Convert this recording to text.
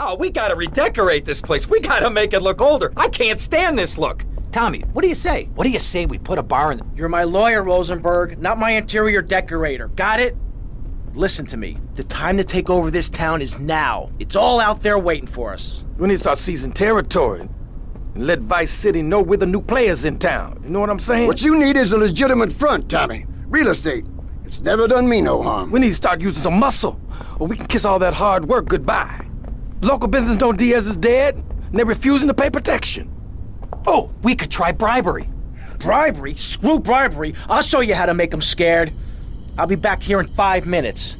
Oh, we gotta redecorate this place. We gotta make it look older. I can't stand this look. Tommy, what do you say? What do you say we put a bar in? You're my lawyer, Rosenberg, not my interior decorator. Got it? Listen to me. The time to take over this town is now. It's all out there waiting for us. We need to start seizing territory and let Vice City know we're the new players in town. You know what I'm saying? What you need is a legitimate front, Tommy. Real estate. It's never done me no harm. We need to start using some muscle, or we can kiss all that hard work goodbye. Local business know Diaz is dead, and they're refusing to pay protection. Oh, we could try bribery. Bribery? Screw bribery. I'll show you how to make them scared. I'll be back here in five minutes.